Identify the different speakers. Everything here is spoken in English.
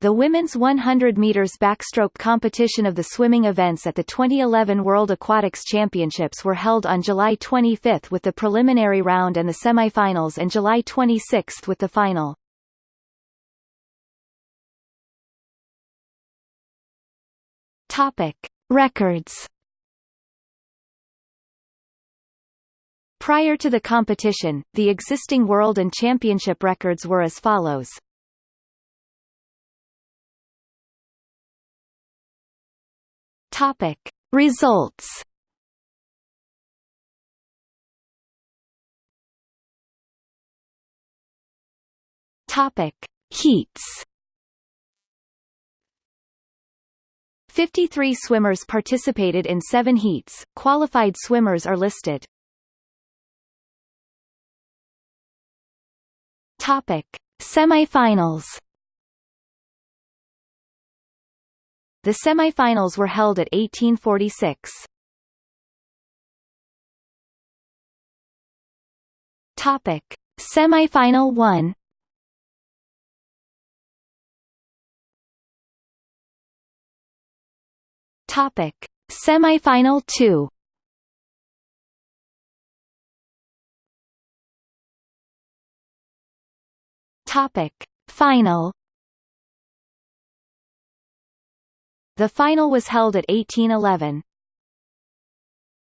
Speaker 1: The women's 100 meters backstroke competition of the swimming events at the 2011 World Aquatics Championships were held on July 25 with the preliminary round and the semifinals and July 26 with the final. Topic: Records. Prior to the competition, the existing world and championship records were as follows. Topic. Results. Topic. Heats. 53 swimmers participated in seven heats, qualified swimmers are listed. Topic. Semifinals The semifinals were held at 1846. Topic: Semifinal 1. Topic: Semifinal 2. Topic: Final The final was held at 1811.